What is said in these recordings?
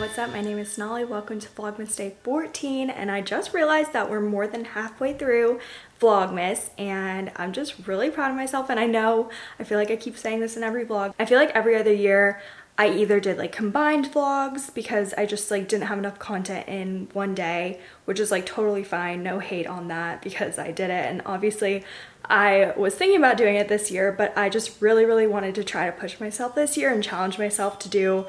what's up? My name is Sonali. Welcome to Vlogmas Day 14 and I just realized that we're more than halfway through Vlogmas and I'm just really proud of myself and I know I feel like I keep saying this in every vlog. I feel like every other year I either did like combined vlogs because I just like didn't have enough content in one day, which is like totally fine. No hate on that because I did it. And obviously I was thinking about doing it this year, but I just really, really wanted to try to push myself this year and challenge myself to do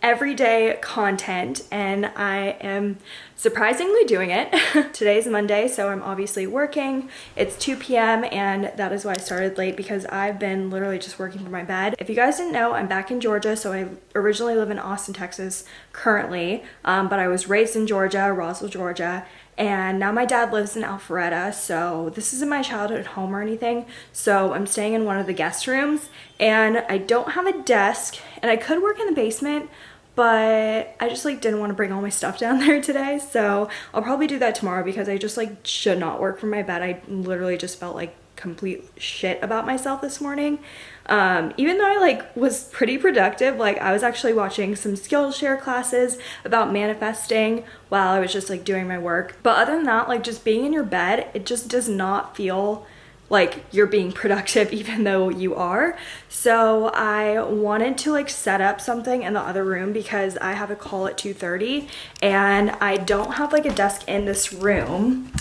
everyday content and I am surprisingly doing it. Today's Monday, so I'm obviously working. It's 2 p.m. and that is why I started late because I've been literally just working from my bed. If you guys didn't know, I'm back in Georgia, so I originally live in Austin, Texas currently, um, but I was raised in Georgia, Roswell, Georgia, and now my dad lives in Alpharetta so this isn't my childhood home or anything. So I'm staying in one of the guest rooms and I don't have a desk and I could work in the basement but I just like didn't want to bring all my stuff down there today. So I'll probably do that tomorrow because I just like should not work from my bed. I literally just felt like complete shit about myself this morning um, even though I like was pretty productive, like I was actually watching some Skillshare classes about manifesting while I was just like doing my work. But other than that, like just being in your bed, it just does not feel like you're being productive even though you are. So I wanted to like set up something in the other room because I have a call at 2.30 and I don't have like a desk in this room.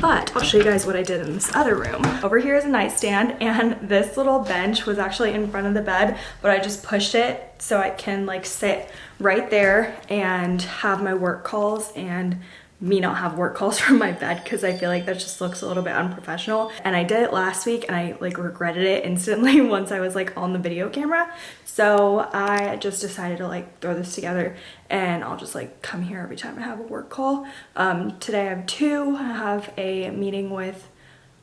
But I'll show you guys what I did in this other room. Over here is a nightstand and this little bench was actually in front of the bed, but I just pushed it so I can like sit right there and have my work calls and me not have work calls from my bed because I feel like that just looks a little bit unprofessional. And I did it last week and I like regretted it instantly once I was like on the video camera. So I just decided to like throw this together and I'll just like come here every time I have a work call. Um, today I have two. I have a meeting with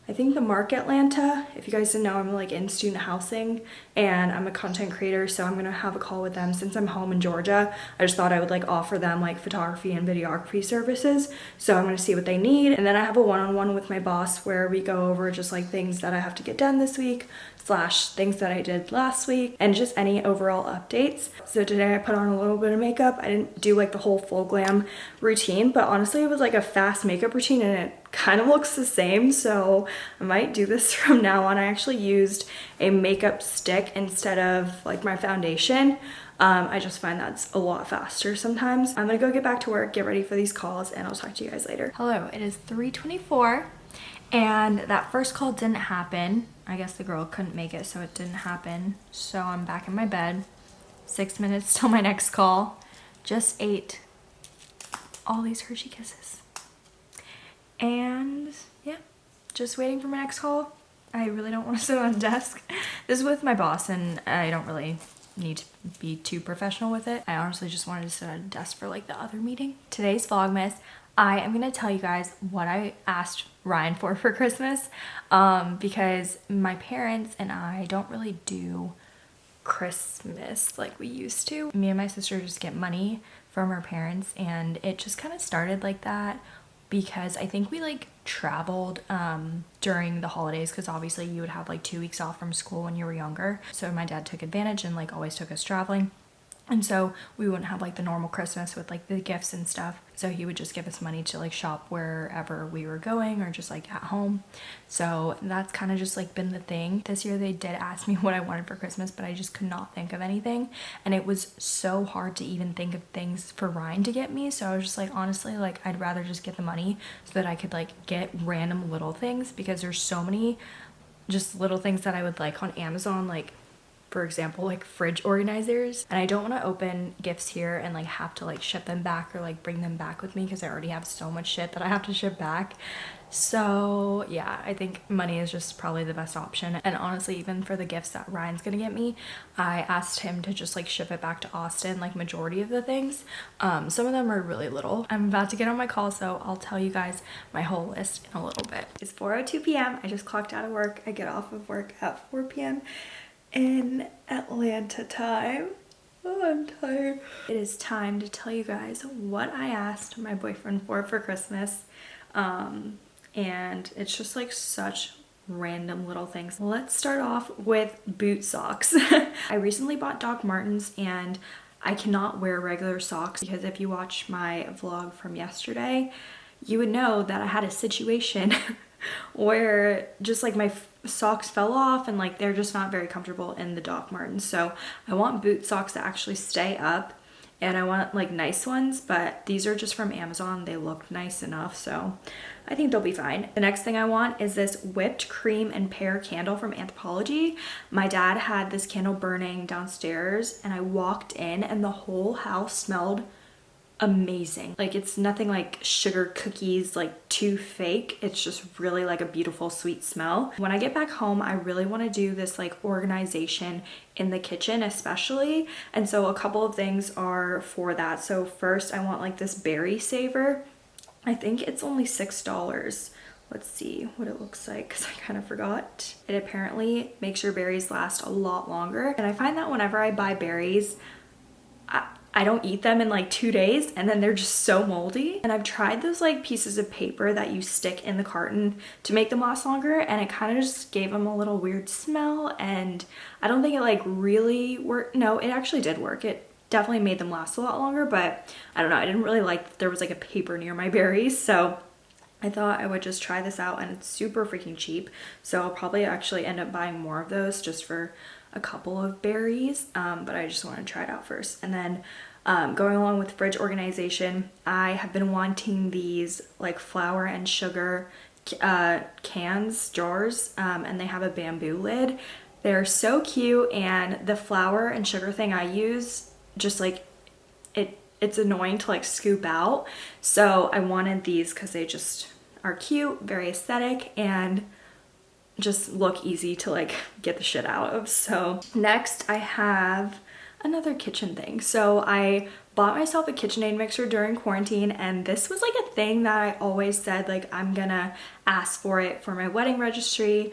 I think the Mark Atlanta, if you guys didn't know, I'm like in student housing and I'm a content creator. So I'm gonna have a call with them since I'm home in Georgia. I just thought I would like offer them like photography and videography services. So I'm gonna see what they need. And then I have a one-on-one -on -one with my boss where we go over just like things that I have to get done this week slash things that I did last week and just any overall updates. So today I put on a little bit of makeup. I didn't do like the whole full glam routine, but honestly it was like a fast makeup routine and it kind of looks the same. So I might do this from now on. I actually used a makeup stick instead of like my foundation. Um, I just find that's a lot faster sometimes. I'm gonna go get back to work, get ready for these calls, and I'll talk to you guys later. Hello, it is 3.24 and that first call didn't happen. I guess the girl couldn't make it, so it didn't happen. So I'm back in my bed. Six minutes till my next call. Just ate all these Hershey Kisses. And yeah, just waiting for my next call. I really don't want to sit on a desk. This is with my boss and I don't really need to be too professional with it. I honestly just wanted to sit at a desk for like the other meeting. Today's Vlogmas, I am going to tell you guys what I asked Ryan for for Christmas um, because my parents and I don't really do Christmas like we used to. Me and my sister just get money from our parents and it just kind of started like that because I think we like traveled um, during the holidays because obviously you would have like two weeks off from school when you were younger. So my dad took advantage and like always took us traveling. And so we wouldn't have like the normal Christmas with like the gifts and stuff. So he would just give us money to like shop wherever we were going or just like at home. So that's kind of just like been the thing. This year they did ask me what I wanted for Christmas, but I just could not think of anything. And it was so hard to even think of things for Ryan to get me. So I was just like, honestly, like I'd rather just get the money so that I could like get random little things because there's so many just little things that I would like on Amazon like for example like fridge organizers and I don't want to open gifts here and like have to like ship them back or like bring them back with me because I already have so much shit that I have to ship back. So yeah I think money is just probably the best option. And honestly even for the gifts that Ryan's gonna get me I asked him to just like ship it back to Austin like majority of the things. Um, some of them are really little. I'm about to get on my call so I'll tell you guys my whole list in a little bit. It's 4:02 p.m. I just clocked out of work. I get off of work at 4 p.m in Atlanta time. Oh, I'm tired. It is time to tell you guys what I asked my boyfriend for for Christmas. Um, and it's just like such random little things. Let's start off with boot socks. I recently bought Doc Martens and I cannot wear regular socks because if you watch my vlog from yesterday, you would know that I had a situation where just like my socks fell off and like they're just not very comfortable in the Doc Martens. So I want boot socks that actually stay up and I want like nice ones, but these are just from Amazon. They look nice enough, so I think they'll be fine. The next thing I want is this whipped cream and pear candle from Anthropologie. My dad had this candle burning downstairs and I walked in and the whole house smelled amazing. Like it's nothing like sugar cookies, like too fake. It's just really like a beautiful sweet smell. When I get back home, I really want to do this like organization in the kitchen especially. And so a couple of things are for that. So first I want like this berry saver. I think it's only $6 let's see what it looks like because I kind of forgot. It apparently makes your berries last a lot longer. And I find that whenever I buy berries, I, I don't eat them in like two days and then they're just so moldy. And I've tried those like pieces of paper that you stick in the carton to make them last longer and it kind of just gave them a little weird smell and I don't think it like really worked. No, it actually did work. It definitely made them last a lot longer, but I don't know. I didn't really like that there was like a paper near my berries. So I thought I would just try this out and it's super freaking cheap. So I'll probably actually end up buying more of those just for a couple of berries, um, but I just want to try it out first. And then um, going along with fridge organization, I have been wanting these like flour and sugar uh, cans, jars, um, and they have a bamboo lid. They're so cute and the flour and sugar thing I use just like it it's annoying to like scoop out. So I wanted these because they just are cute, very aesthetic, and just look easy to like get the shit out of. So next I have another kitchen thing. So I bought myself a KitchenAid mixer during quarantine and this was like a thing that I always said like I'm gonna ask for it for my wedding registry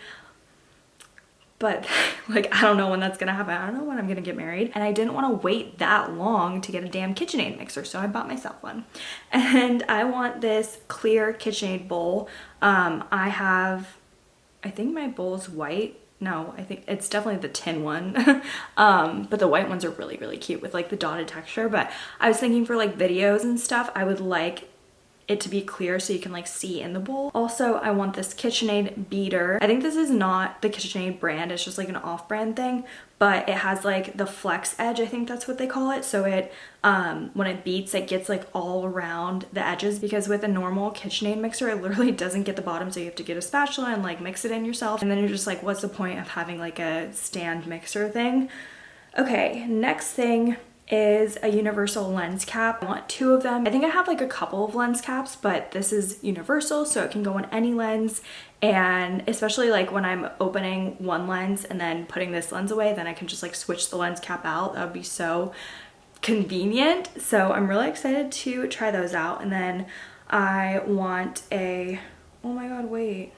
but like I don't know when that's gonna happen. I don't know when I'm gonna get married and I didn't want to wait that long to get a damn KitchenAid mixer so I bought myself one and I want this clear KitchenAid bowl. Um, I have I think my bowl is white. No, I think it's definitely the tin one. um, but the white ones are really, really cute with like the dotted texture. But I was thinking for like videos and stuff, I would like it to be clear so you can like see in the bowl. Also, I want this KitchenAid beater. I think this is not the KitchenAid brand, it's just like an off-brand thing, but it has like the flex edge, I think that's what they call it. So it, um, when it beats, it gets like all around the edges because with a normal KitchenAid mixer, it literally doesn't get the bottom. So you have to get a spatula and like mix it in yourself. And then you're just like, what's the point of having like a stand mixer thing? Okay, next thing is a universal lens cap. I want two of them. I think I have like a couple of lens caps, but this is universal, so it can go on any lens. And especially like when I'm opening one lens and then putting this lens away, then I can just like switch the lens cap out. That would be so convenient. So I'm really excited to try those out. And then I want a, oh my God, wait.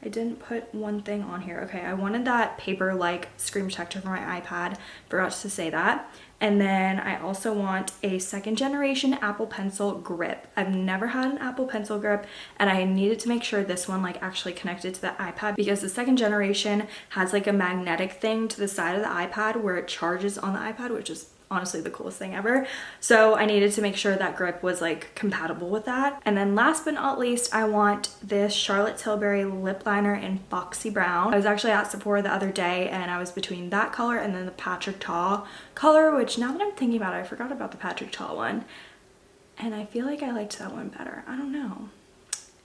I didn't put one thing on here. Okay, I wanted that paper-like screen protector for my iPad. Forgot to say that. And then I also want a second generation Apple Pencil grip. I've never had an Apple Pencil grip and I needed to make sure this one like actually connected to the iPad because the second generation has like a magnetic thing to the side of the iPad where it charges on the iPad, which is honestly the coolest thing ever. So I needed to make sure that grip was like compatible with that. And then last but not least, I want this Charlotte Tilbury lip liner in Foxy Brown. I was actually at Sephora the other day and I was between that color and then the Patrick Ta color, which now that I'm thinking about it, I forgot about the Patrick Ta one. And I feel like I liked that one better. I don't know.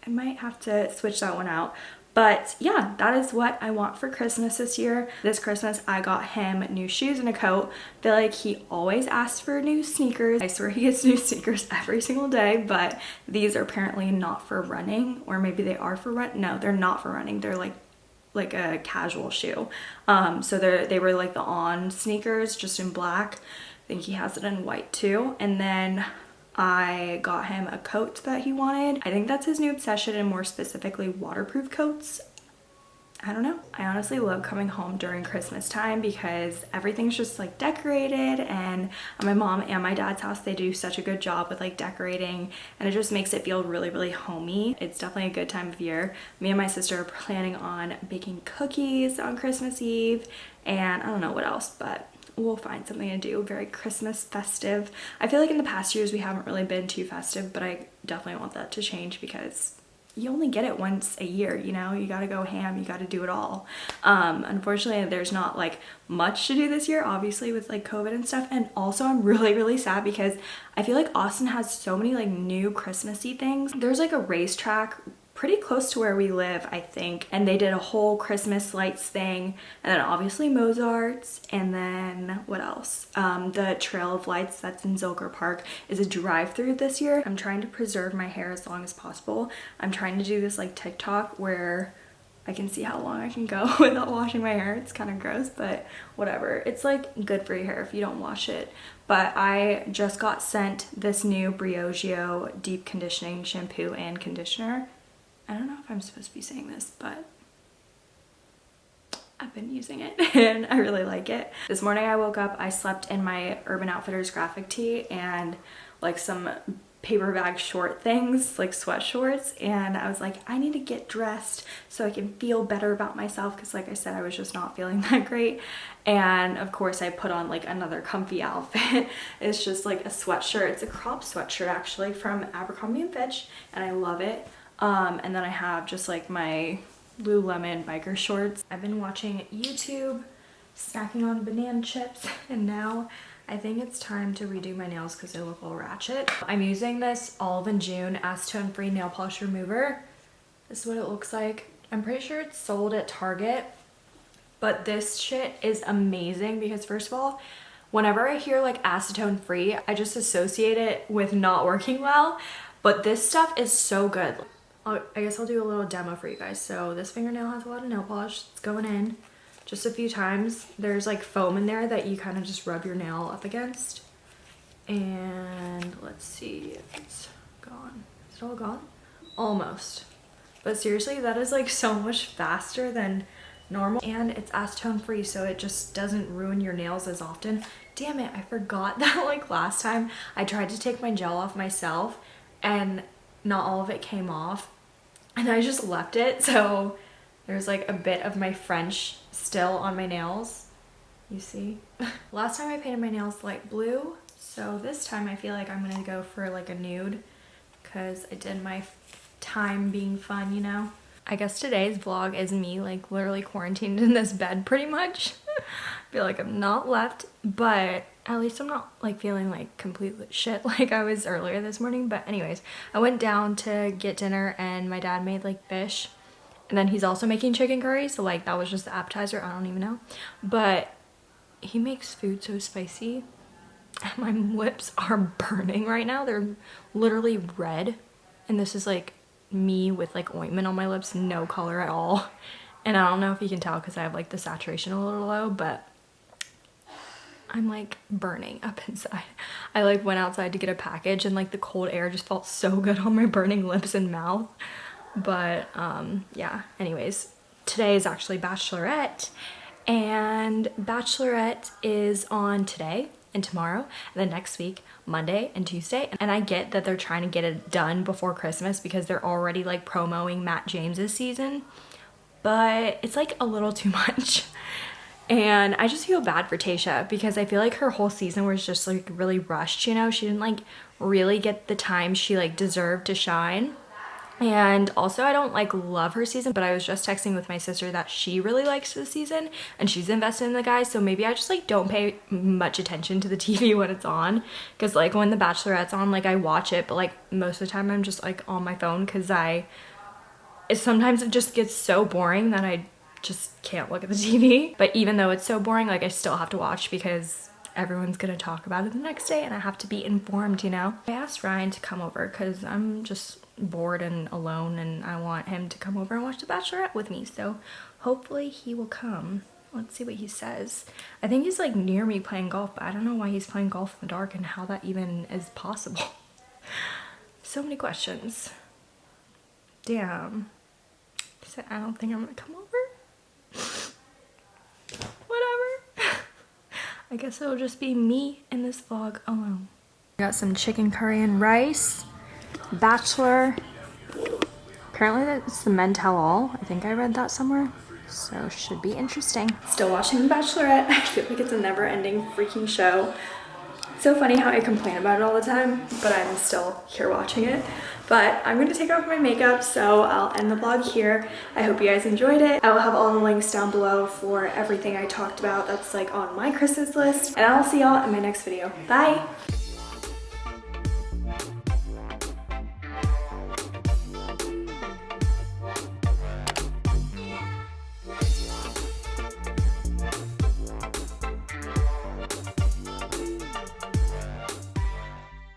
I might have to switch that one out. But yeah, that is what I want for Christmas this year. This Christmas, I got him new shoes and a coat. I feel like he always asks for new sneakers. I swear he gets new sneakers every single day, but these are apparently not for running, or maybe they are for run. No, they're not for running. They're like like a casual shoe. Um, so they they were like the on sneakers, just in black. I think he has it in white too. And then I got him a coat that he wanted. I think that's his new obsession and more specifically waterproof coats. I don't know. I honestly love coming home during Christmas time because everything's just like decorated and my mom and my dad's house, they do such a good job with like decorating and it just makes it feel really, really homey. It's definitely a good time of year. Me and my sister are planning on baking cookies on Christmas Eve and I don't know what else, but we'll find something to do very Christmas festive. I feel like in the past years we haven't really been too festive, but I definitely want that to change because you only get it once a year, you know? You gotta go ham, you gotta do it all. Um, unfortunately, there's not like much to do this year, obviously with like COVID and stuff. And also I'm really, really sad because I feel like Austin has so many like new Christmassy things. There's like a racetrack pretty close to where we live, I think. And they did a whole Christmas lights thing. And then obviously Mozart's. And then what else? Um, the Trail of Lights that's in Zilker Park is a drive-through this year. I'm trying to preserve my hair as long as possible. I'm trying to do this like TikTok where I can see how long I can go without washing my hair. It's kind of gross, but whatever. It's like good for your hair if you don't wash it. But I just got sent this new Briogeo deep conditioning shampoo and conditioner I don't know if I'm supposed to be saying this, but I've been using it and I really like it. This morning I woke up, I slept in my Urban Outfitters graphic tee and like some paper bag short things like sweat shorts and I was like I need to get dressed so I can feel better about myself because like I said I was just not feeling that great. And of course I put on like another comfy outfit. It's just like a sweatshirt. It's a crop sweatshirt actually from Abercrombie & Fitch and I love it um, and then I have just like my Lululemon biker shorts. I've been watching YouTube, snacking on banana chips, and now I think it's time to redo my nails because they look a little ratchet. I'm using this Olive and June Acetone Free Nail Polish Remover. This is what it looks like. I'm pretty sure it's sold at Target, but this shit is amazing because first of all, whenever I hear like acetone free, I just associate it with not working well, but this stuff is so good. I guess I'll do a little demo for you guys. So this fingernail has a lot of nail polish. It's going in just a few times. There's like foam in there that you kind of just rub your nail up against. And let's see if it's gone. Is it all gone? Almost. But seriously, that is like so much faster than normal and it's acetone free so it just doesn't ruin your nails as often. Damn it, I forgot that like last time I tried to take my gel off myself and not all of it came off and I just left it so there's like a bit of my French still on my nails you see. Last time I painted my nails light blue so this time I feel like I'm gonna go for like a nude because I did my time being fun you know? I guess today's vlog is me like literally quarantined in this bed pretty much. I feel like I'm not left but at least I'm not like feeling like complete shit like I was earlier this morning. But anyways, I went down to get dinner and my dad made like fish. And then he's also making chicken curry. So like that was just the appetizer. I don't even know. But he makes food so spicy. My lips are burning right now. They're literally red. And this is like me with like ointment on my lips. No color at all. And I don't know if you can tell because I have like the saturation a little low. But I'm like burning up inside. I like went outside to get a package and like the cold air just felt so good on my burning lips and mouth. But um, yeah, anyways, today is actually Bachelorette and Bachelorette is on today and tomorrow and then next week Monday and Tuesday and I get that they're trying to get it done before Christmas because they're already like promoting Matt James's season but it's like a little too much and I just feel bad for Tayshia because I feel like her whole season was just like really rushed, you know? She didn't like really get the time she like deserved to shine. And also I don't like love her season, but I was just texting with my sister that she really likes the season and she's invested in the guys. So maybe I just like don't pay much attention to the TV when it's on. Cause like when The Bachelorette's on, like I watch it, but like most of the time I'm just like on my phone cause I, it, sometimes it just gets so boring that I just can't look at the TV. But even though it's so boring, like I still have to watch because everyone's gonna talk about it the next day and I have to be informed, you know? I asked Ryan to come over because I'm just bored and alone and I want him to come over and watch The Bachelorette with me. So hopefully he will come. Let's see what he says. I think he's like near me playing golf, but I don't know why he's playing golf in the dark and how that even is possible. so many questions. Damn. Said, I don't think I'm gonna come over. Whatever. I guess it'll just be me in this vlog alone. Got some chicken curry and rice. Bachelor. Apparently that's the men tell all. I think I read that somewhere. So should be interesting. Still watching The Bachelorette. I feel like it's a never ending freaking show. So funny how I complain about it all the time, but I'm still here watching it. But I'm going to take off my makeup, so I'll end the vlog here. I hope you guys enjoyed it. I will have all the links down below for everything I talked about that's like on my Christmas list. And I'll see y'all in my next video. Bye!